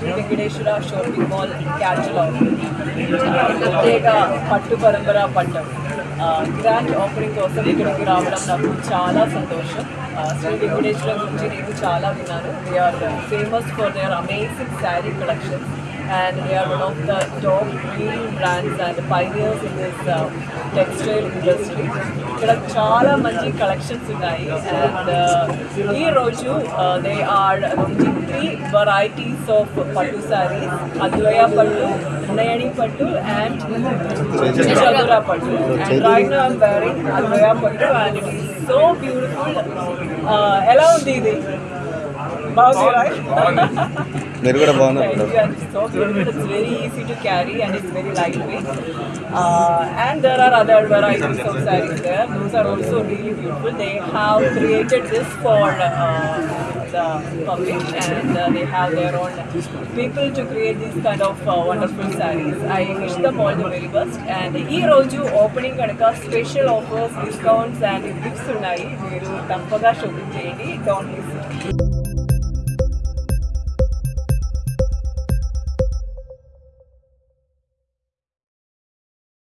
Shri Venkateswara shopping mall catalogue ప్రత్యేక పట్టు పరంపర పట్టం. గ్రాండ్ ఆఫరింగ్ కోసం ఇక్కడికి రావడం నాకు చాలా సంతోషం. శ్రీ వెంకటేశ్వర గురించి నేను చాలా విన్నాను. They are famous for their amazing sari collections and they are one of the top leading brands and pioneers in this uh, textile industry. ఇక్కడ చాలా మంచి కలెక్షన్స్ ఉన్నాయి అండ్ ఈ రోజు they are launching three varieties of పట్టు సారీస్ అద్వయ పట్టు నయని పట్టు and చదురా పట్టు అండ్ రైట్ ఐమ్ వేరింగ్ అద్వయ పట్టు and it is so beautiful ఎలా ఉంది ఇది బాగుంది రైట్ మీరు కూడా బాగున్నారు Thank you. And it's so beautiful. It's very easy to carry and it's very lightweight. Uh, and there are other varieties of sarees there. Those are also really beautiful. They have created this for uh, the public and uh, they have their own people to create these kind of uh, wonderful sarees. I wish them all the very best. And ఈ రోజు opening కనుక special offers discounts and gifts ఉన్నాయి మీరు తప్పగా shopping చేయండి don't miss